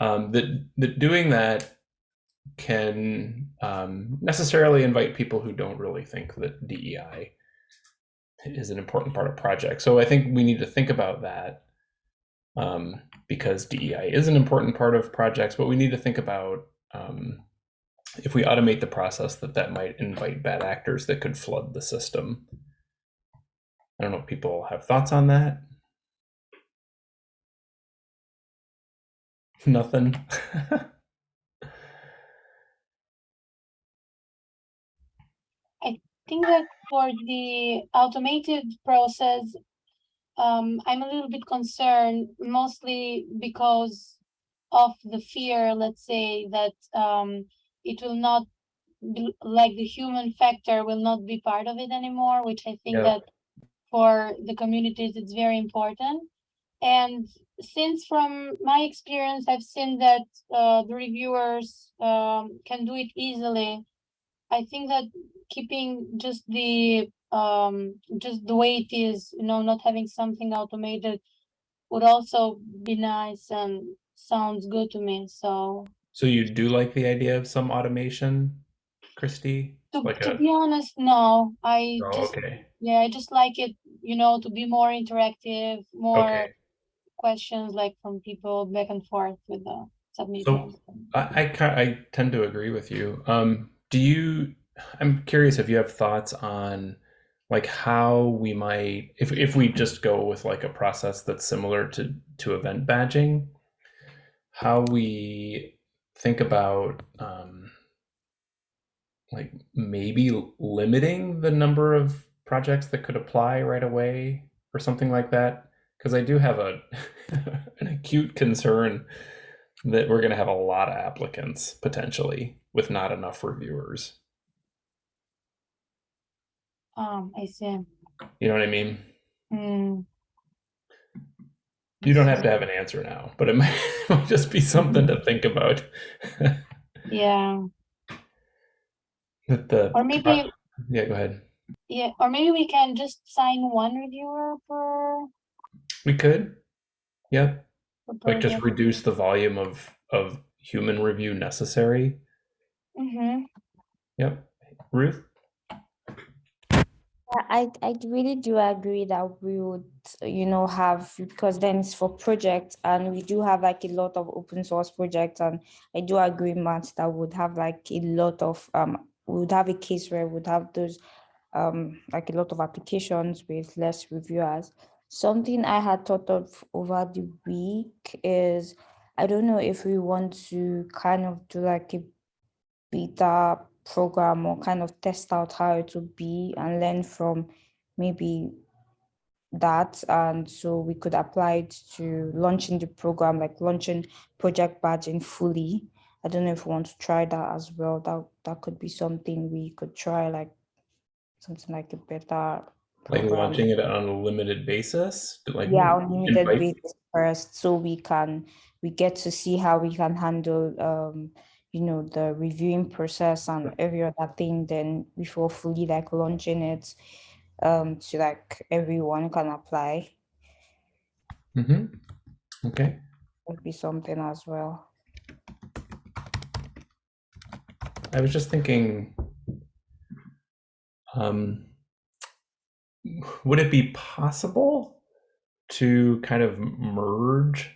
Um, that that doing that can um, necessarily invite people who don't really think that DEI is an important part of project. So I think we need to think about that um, because DEI is an important part of projects, but we need to think about um, if we automate the process that that might invite bad actors that could flood the system. I don't know if people have thoughts on that. Nothing. I think that for the automated process, um, I'm a little bit concerned, mostly because of the fear, let's say, that um, it will not be, like the human factor will not be part of it anymore, which I think Yeah. that for the communities, it's very important. And since from my experience, I've seen that uh, the reviewers um, can do it easily. I think that keeping just the um, just the way it is, you know, not having something automated would also be nice and sounds good to me. So So you do like the idea of some automation, Christy? to, Like to a- be honest, no, I Oh, just okay. yeah, I just like it, you know, to be more interactive, more Okay. Questions like from people back and forth with the submitters. I, I, I tend to agree with you. Um, do you, I'm curious if you have thoughts on like how we might, if, if we just go with like a process that's similar to, to event badging, how we think about, um, like maybe limiting the number of projects that could apply right away or something like that. Because I do have a an acute concern that we're going to have a lot of applicants potentially with not enough reviewers. Um, I see. You know what I mean? Hmm. You don't have to have an answer now, but it might, it might just be something to think about. Yeah, that the or maybe, yeah, go ahead. yeah, or maybe we can just sign one reviewer per. We could, yeah, per like just project. reduce the volume of of human review necessary. Mhm. Yep, Ruth. I I really do agree that we would, you know, have because then it's for projects and we do have like a lot of open source projects and I do agree, Matt, that would have like a lot of um we would have a case where we would have those um like a lot of applications with less reviewers. Something I had thought of over the week is I don't know if we want to kind of do like a beta program or kind of test out how it would be and learn from maybe that. And so we could apply it to launching the program like launching project badging fully. I don't know if we want to try that as well. That that could be something we could try like something like a better Like launching it on a limited basis, like yeah on limited basis first so we can we get to see how we can handle um you know the reviewing process and every other thing then before fully like launching it um to like everyone can apply Mhm. Okay. would be something as well I was just thinking, um, would it be possible to kind of merge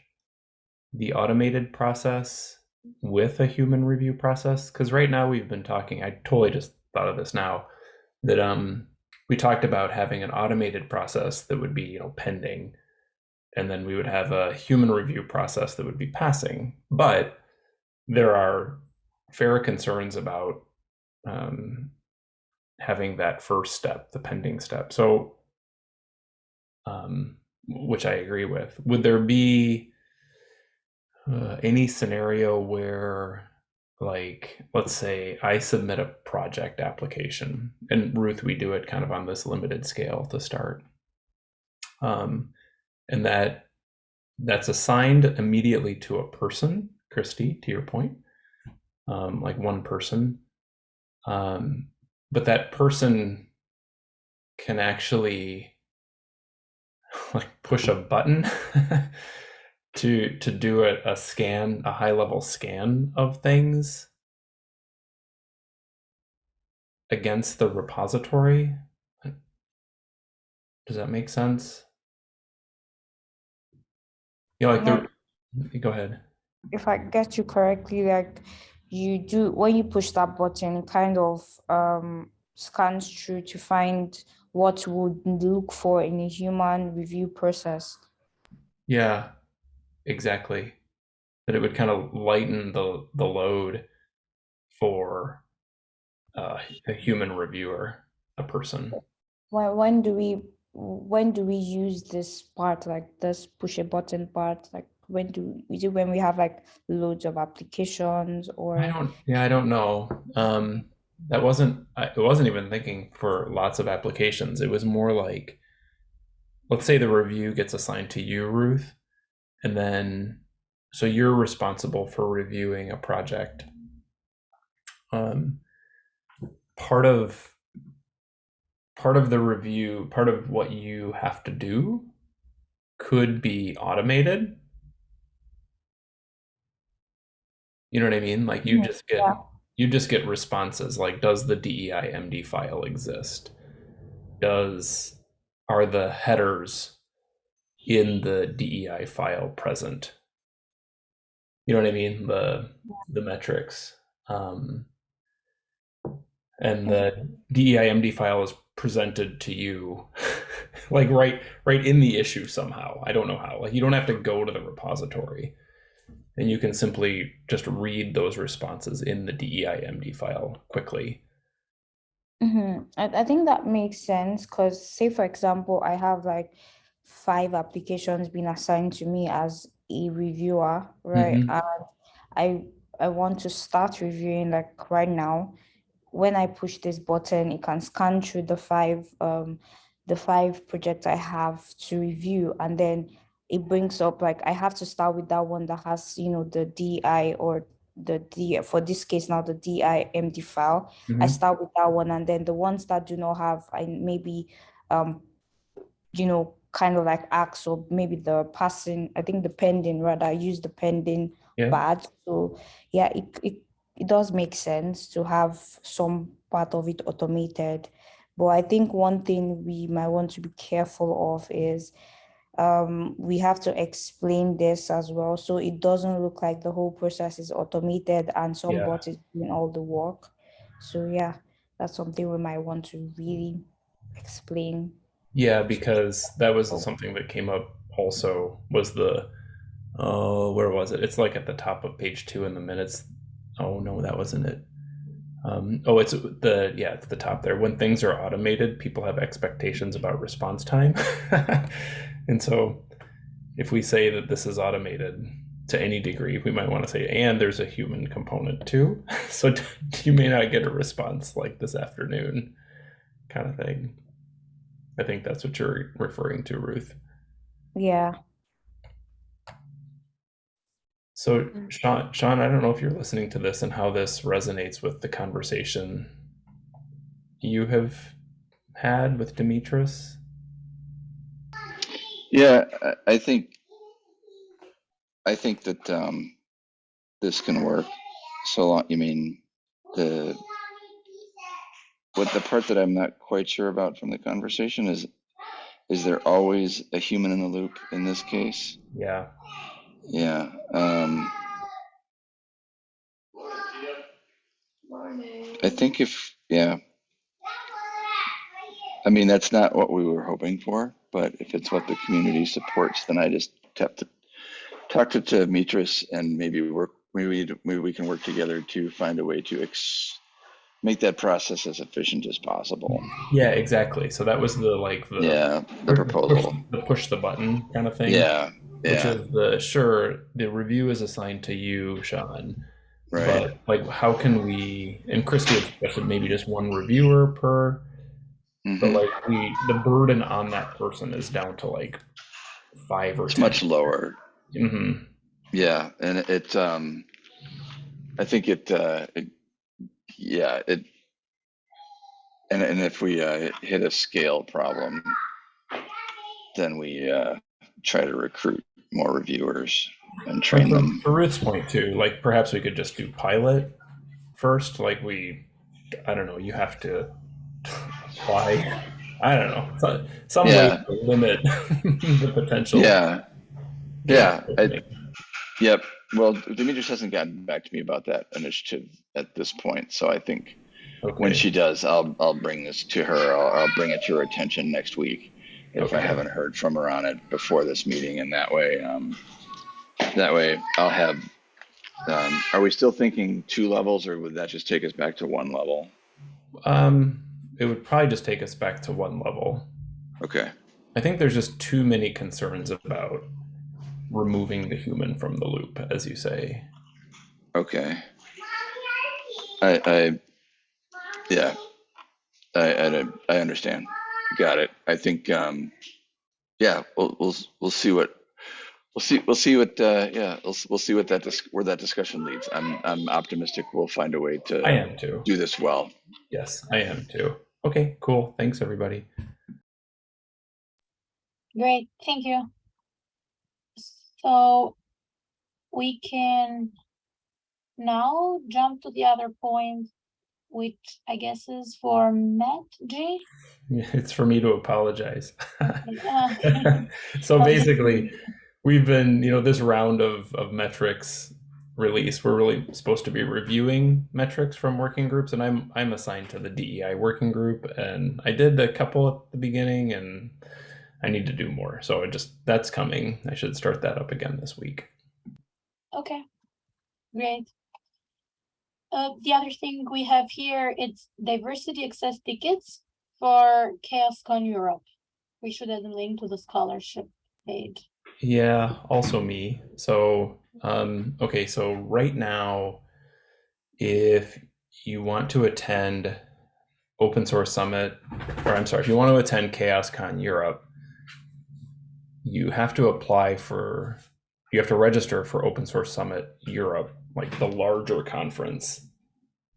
the automated process with a human review process? Because right now we've been talking, I totally just thought of this now, that um, we talked about having an automated process that would be, you know, pending, and then we would have a human review process that would be passing. But there are fair concerns about um, having that first step, the pending step. So, um, which I agree with. Would there be uh, any scenario where, like, let's say I submit a project application, and Ruth, we do it kind of on this limited scale to start, um, and that that's assigned immediately to a person, Christy, to your point um, like one person. Um, but that person can actually like push a button to to do a, a scan, a high level scan of things against the repository. Does that make sense? Yeah, like the. Go ahead. if I get you correctly, like you do when you push that button, kind of um, scans through to find what would look for in a human review process. Yeah, exactly. That it would kind of lighten the the load for uh, a human reviewer, a person. When when do we when do we use this part like this push a button part like when do is it when we have like loads of applications or I don't. Yeah, I don't know. Um, that wasn't. I wasn't even thinking for lots of applications. It was more like, let's say the review gets assigned to you, Ruth, and then so you're responsible for reviewing a project. Um, part of part of the review, part of what you have to do, could be automated. You know what I mean? Like you Yeah, just get yeah. you just get responses like does the DEI MD file exist? Does are the headers in the DEI file present? You know what I mean? The the metrics. Um, and the DEI MD file is presented to you like right right in the issue somehow. I don't know how. Like you don't have to go to the repository and you can simply just read those responses in the DEIMD file quickly. Mhm. I, I think that makes sense because say for example, I have like five applications being assigned to me as a reviewer, right? Mhm. And I I want to start reviewing like right now. When I push this button, it can scan through the five um the five projects I have to review and then it brings up like I have to start with that one that has, you know, the DI or the D for this case now the DIMD file. I Mhm. start with that one and then the ones that do not have I maybe um you know kind of like ask or maybe the passing I think the pending rather I use the pending Yeah. badge so yeah it, it it does make sense to have some part of it automated but I think one thing we might want to be careful of is um, we have to explain this as well so it doesn't look like the whole process is automated and some Yeah. bot is doing all the work so yeah that's something we might want to really explain Yeah, because that was Oh. something that came up also was the oh where was it? It's like at the top of page two in the minutes. Oh no, that wasn't it. Um, oh, it's the yeah, it's the top there. When things are automated, people have expectations about response time, and so if we say that this is automated to any degree, we might want to say, and there's a human component too. So you may not get a response like this afternoon, kind of thing. I think that's what you're referring to, Ruth. yeah So, Mm. Sean, Sean, I don't know if you're listening to this and how this resonates with the conversation you have had with Demetris. Yeah, I, I think, I think that, um, this can work. So long, you mean, the, what the part that I'm not quite sure about from the conversation is, is there always a human in the loop in this case? Yeah. Yeah, um. I think if, yeah. I mean, that's not what we were hoping for, but if it's what the community supports, then I just have to talk to, to Mitris and maybe work, maybe, maybe we can work together to find a way to ex, make that process as efficient as possible. Yeah, exactly. So that was the like the Yeah, the push- proposal. the push the button kind of thing. Yeah, Which yeah, is the sure the review is assigned to you, Sean. right. But like, how can we? And suggested maybe just one reviewer per. But Mhm. like we, the burden on that person is down to like five or It's 10. much lower. Mm-hmm. Yeah, and it- um, I think it, uh, it, yeah, it, and, and if we, uh, hit a scale problem, then we, uh, try to recruit more reviewers and train them. To Ruth's point too, like perhaps we could just do pilot first. Like we, I don't know. You have to I don't know. Some Yeah. way to limit the potential. Yeah, yeah, I- yep. Well, Demetrius hasn't gotten back to me about that initiative at this point, so I think when she does, I'll, I'll bring this to her. I'll, I'll bring it to her attention next week if I haven't heard from her on it before this meeting, and that way, um, that way I'll have. Um, are we still thinking two levels, or would that just take us back to one level? Um, it would probably just take us back to one level. Okay. I think there's just too many concerns about removing the human from the loop, as you say. Okay. I, I, yeah, I, I, I understand. Got it. I think, um, yeah, we'll, we'll, we'll see what, we'll see, we'll see what, uh, yeah, we'll, we'll see what that, dis- where that discussion leads. I'm, I'm optimistic we'll find a way to I am too. do this well. Yes, I am too. Okay, cool. Thanks, everybody. Great, thank you. So we can now jump to the other point, which I guess is for Matt G. It's for me to apologize. So basically, we've been, you know, this round of, of metrics release, we're really supposed to be reviewing metrics from working groups, and I'm I'm assigned to the DEI working group, and I did a couple at the beginning, and I need to do more. So it just that's coming. I should start that up again this week. Okay, great. Uh, the other thing we have here, it's diversity access tickets for CHAOSScon Europe. We should add a link to the scholarship page. Yeah, also me. So, um, okay, so right now, if you want to attend Open Source Summit, or I'm sorry, if you want to attend CHAOSScon Europe, you have to apply for, you have to register for Open Source Summit Europe, like the larger conference.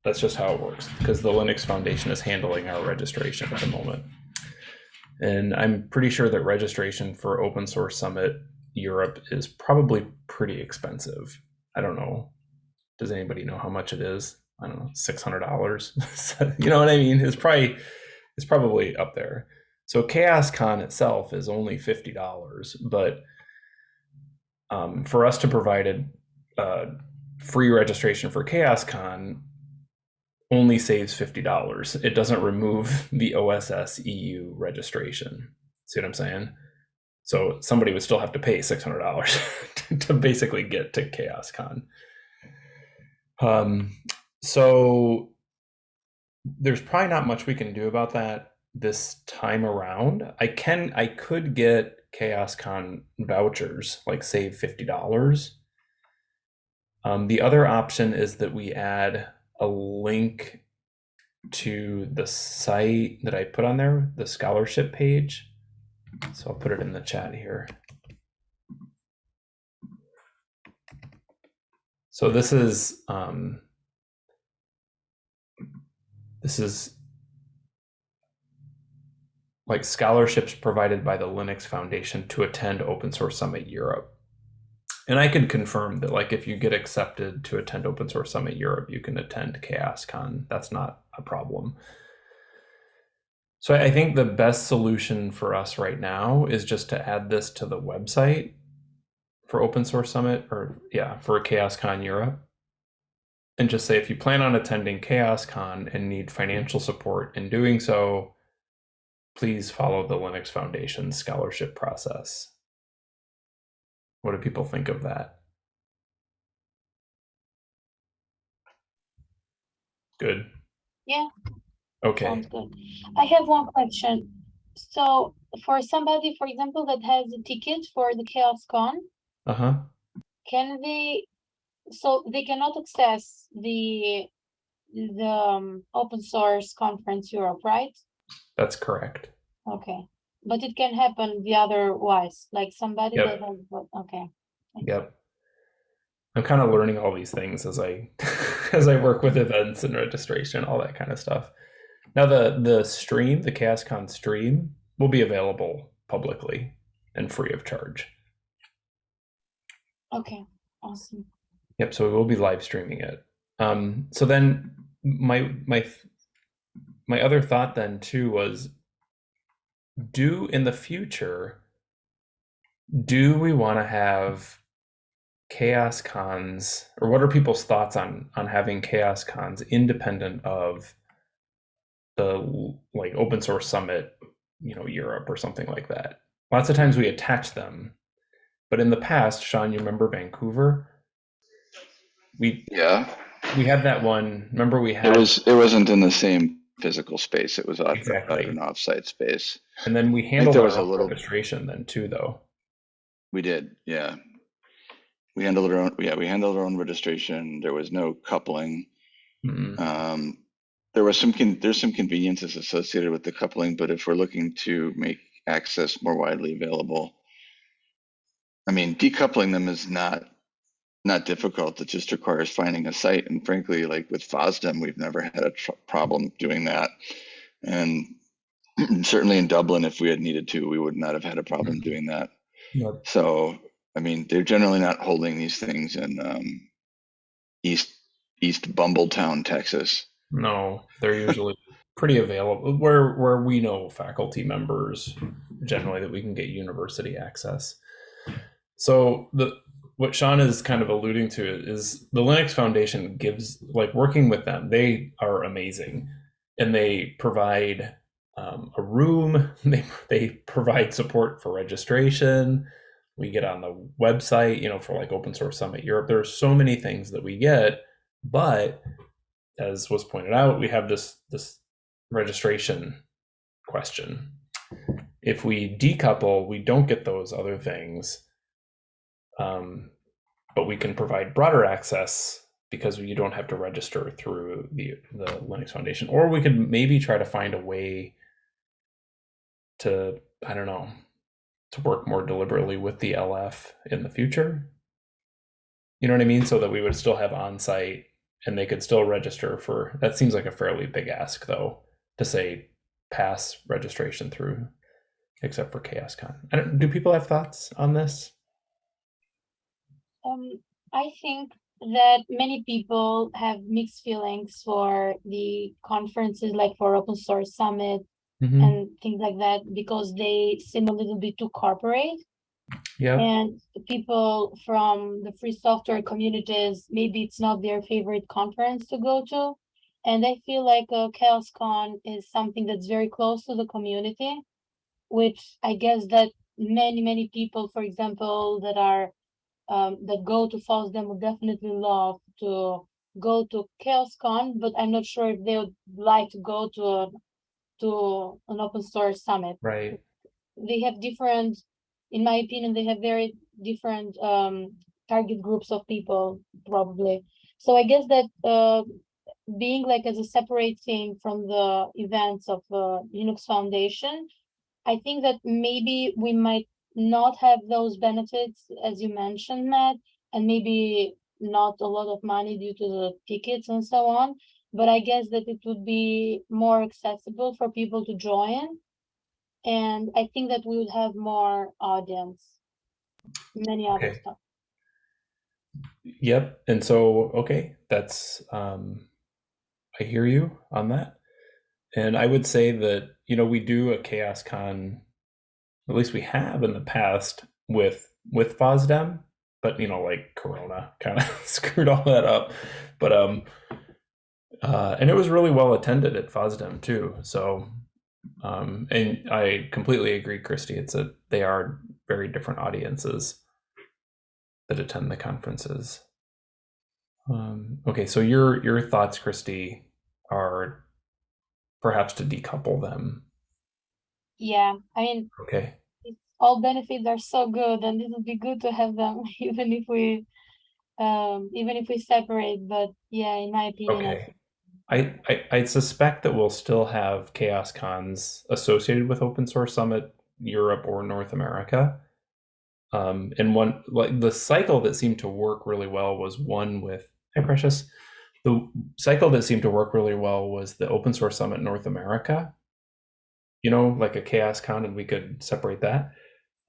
That's just how it works because the Linux Foundation is handling our registration at the moment. And I'm pretty sure that registration for Open Source Summit Europe is probably pretty expensive. I don't know. Does anybody know how much it is? I don't know, six hundred dollars. you know what I mean? It's probably it's probably up there. So CHAOSScon itself is only fifty dollars, but um, for us to provide a uh, free registration for CHAOSScon only saves fifty dollars. It doesn't remove the OSS EU registration. See what I'm saying? So somebody would still have to pay six hundred dollars to basically get to CHAOSScon. Um, so there's probably not much we can do about that this time around. I can, I could get CHAOSScon vouchers, like save fifty dollars. Um, the other option is that we add a link to the site that I put on there, the scholarship page. So I'll put it in the chat here. So this is um, this is like scholarships provided by the Linux Foundation to attend Open Source Summit Europe. And I can confirm that like if you get accepted to attend Open Source Summit Europe, you can attend CHAOSScon. That's not a problem. So I think the best solution for us right now is just to add this to the website for Open Source Summit or yeah, for CHAOSScon Europe. And just say if you plan on attending CHAOSScon and need financial support in doing so, please follow the Linux Foundation scholarship process. What do people think of that? Good. Yeah. Okay. Sounds good. I have one question. So for somebody, for example, that has a ticket for the CHAOSScon, Uh huh. can they, so they cannot access the, the um, open source conference Europe, right? That's correct. Okay, but it can happen the otherwise, like somebody Yep. that has, okay. Yep. I'm kind of learning all these things as I as I work with events and registration, all that kind of stuff. Now the the stream, the CHAOSScon stream, will be available publicly and free of charge. Okay, awesome. Yep. So we will be live streaming it. Um, so then my my my other thought then too was do in the future do we want to have chaos cons or what are people's thoughts on on having chaos cons independent of the like open source summit you know europe or something like that lots of times we attach them but in the past sean you remember vancouver we Yeah, we had that one remember we had it was, it wasn't in the same physical space. It was out, out Exactly. an offsite space. and then we handled there our was a little- registration then too though We did, yeah. We handled our own, yeah, we handled our own registration. There was no coupling. Mm, Um, there was some, con- there's some conveniences associated with the coupling, but if we're looking to make access more widely available, I mean, decoupling them is not, not difficult. It just requires finding a site. And frankly, like with FOSDEM, we've never had a tr- problem doing that. And certainly in Dublin, if we had needed to, we would not have had a problem Mhm. doing that. So, I mean, they're generally not holding these things in um, East East Bumbletown, Texas. No, they're usually pretty available where where we know faculty members generally that we can get university access. So the what Sean is kind of alluding to is the Linux Foundation gives like working with them. They are amazing, and they provide um, a room. They they provide support for registration. We get on the website, you know, for like Open Source Summit Europe. There's so many things that we get, but as was pointed out, we have this this registration question. If we decouple, we don't get those other things, um, but we can provide broader access because you don't have to register through the the Linux Foundation. Or we could maybe try to find a way to I don't know to work more deliberately with the LF in the future. You know what I mean? So that we would still have on-site and they could still register for that seems like a fairly big ask though to say pass registration through except for CHAOSScon I don't, do people have thoughts on this Um, I think that many people have mixed feelings for the conferences, like for Open Source Summit Mhm. and things like that, because they seem a little bit too corporate. Yeah. And people from the free software communities, maybe it's not their favorite conference to go to. And I feel like uh, CHAOSScon is something that's very close to the community, which I guess that many, many people, for example, that are um, that go to FOSDEM would definitely love to go to CHAOSScon, but I'm not sure if they would like to go to a, to an open source summit. Right. They have different, in my opinion, they have very different um target groups of people probably. So I guess that uh being like as a separate thing from the events of uh Linux Foundation, I think that maybe we might not have those benefits as you mentioned, Matt, and maybe not a lot of money due to the tickets and so on. But I guess that it would be more accessible for people to join. And I think that we would have more audience. Many other Okay. stuff. yep and so okay that's um i hear you on that and i would say that you know we do a chaos con at least we have in the past with with fosdem but you know like corona kind of screwed all that up but um uh and it was really well attended at fosdem too so um and i completely agree christy. It's a they are very different audiences that attend the conferences. Um okay so your your thoughts christy are perhaps to decouple them. Yeah, I mean, okay. all benefits are so good and it would be good to have them even if we um even if we separate, but yeah, in my opinion, Okay. I, I, I suspect that we'll still have chaos cons associated with Open Source Summit Europe or North America. Um, and one like the cycle that seemed to work really well was one with Hi Precious. The cycle that seemed to work really well was the Open Source Summit North America. You know, like a chaos con, and we could separate that.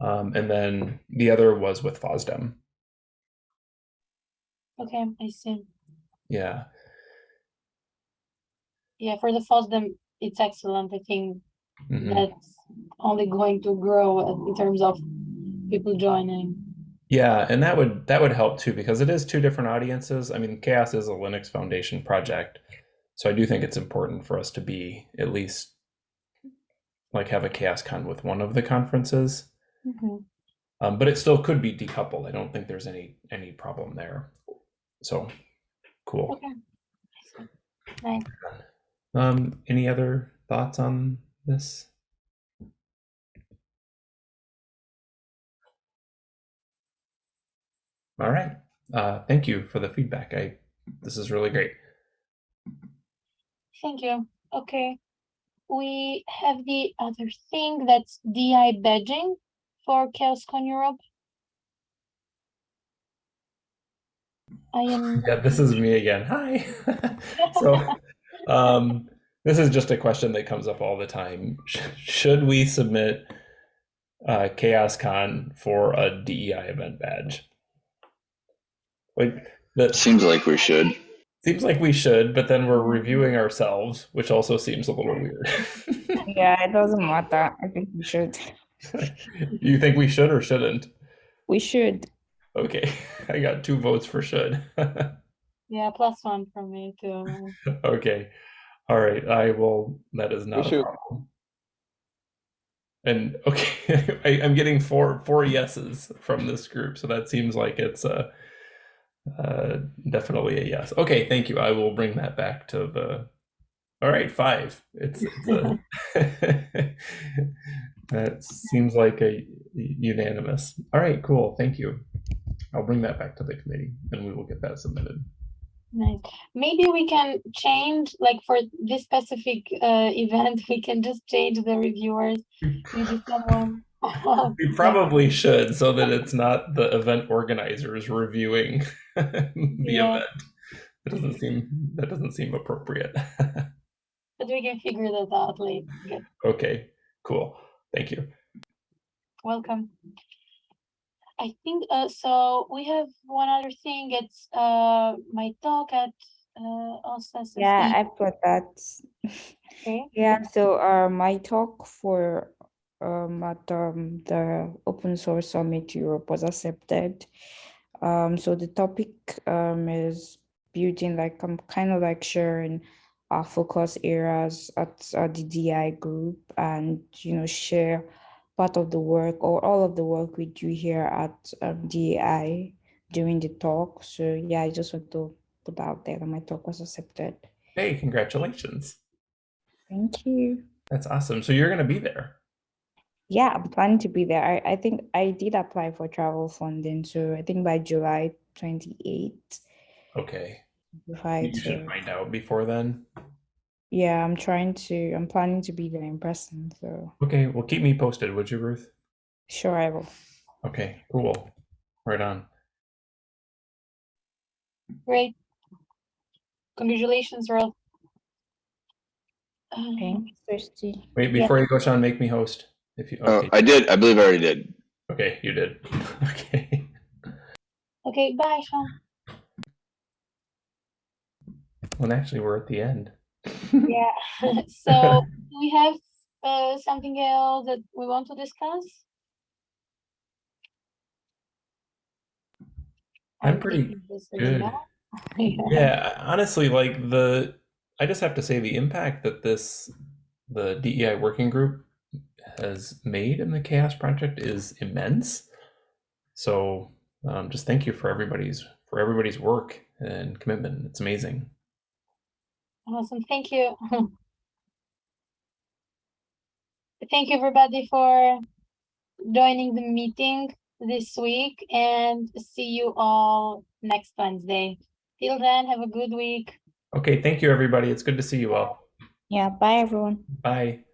Um, and then the other was with FOSDEM. Okay, I see. Yeah. Yeah, for the FOSDEM, it's excellent. I think mhm. that's only going to grow in terms of people joining. Yeah, and that would that would help too because it is two different audiences. I mean, CHAOSS is a Linux Foundation project, so I do think it's important for us to be at least like have a CHAOSS Con with one of the conferences. Mhm. Um, but it still could be decoupled. I don't think there's any any problem there. So cool. Okay. Nice. Um, any other thoughts on this? All right. Uh, thank you for the feedback. I this is really great. Thank you. Okay. We have the other thing that's DI badging for CHAOSScon Europe. I am. Yeah, this is me again. Hi. so, um, this is just a question that comes up all the time. Should we submit uh, CHAOSScon for a DEI event badge? Like that Seems like we should. seems like we should, but then we're reviewing ourselves, which also seems a little weird. Yeah, it doesn't matter. I think we should. you think we should or shouldn't? We should. Okay, I got two votes for should. Yeah, plus one from me too. okay, all right. I will. That is not a problem. And okay, I, I'm getting four four yeses from this group, so that seems like it's a uh, definitely a yes. Okay, thank you. I will bring that back to the. All right, five. It's, it's a, that seems like a unanimous. All right, cool. Thank you. I'll bring that back to the committee, and we will get that submitted. Nice. Maybe we can change, like for this specific uh, event, we can just change the reviewers. Maybe someone. We probably should, so that it's not the event organizers reviewing the Yeah. event. That doesn't seem that doesn't seem appropriate. But we can figure that out later. Good. okay, cool. Thank you. Welcome. I think uh, so. We have one other thing. It's uh my talk at uh. Yeah, I've got that. Okay. Yeah, so uh, my talk for um, at um, the Open Source Summit Europe was accepted. Um, so the topic um, is building like I'm kind of like sharing our focus areas at, at the DI group and you know share part of the work or all of the work we do here at um, during the talk. So yeah, I just want to put out there that my talk was accepted. Hey, congratulations. Thank you. That's awesome. So you're gonna be there. Yeah, I'm planning to be there. I, I think I did apply for travel funding, so I think by July 28th. Okay. If I You should find out before then. Yeah, I'm trying to, I'm planning to be there in person, so Okay, well keep me posted, would you, Ruth? sure I will. Okay, cool. Right on. Great. Congratulations, Earl. Um, Thanks, Christy. Wait, Yeah. before you go, Sean, make me host. If you Oh, okay. I did. I believe I already did. Okay, you did. Okay. Okay, bye, Sean. Well, actually, we're at the end. Yeah. so do we have uh, something else that we want to discuss? I'm pretty thinking this is good. Yeah. Yeah, honestly, like the, I just have to say the impact that this, the DEI working group has made in the CHAOSS Project is immense. So, um, just thank you for everybody's for everybody's work and commitment. It's amazing. Awesome, thank you. Thank you, everybody, for joining the meeting this week and see you all next Wednesday. Till then, have a good week. Okay, thank you, everybody. It's good to see you all. Yeah, bye everyone. Bye.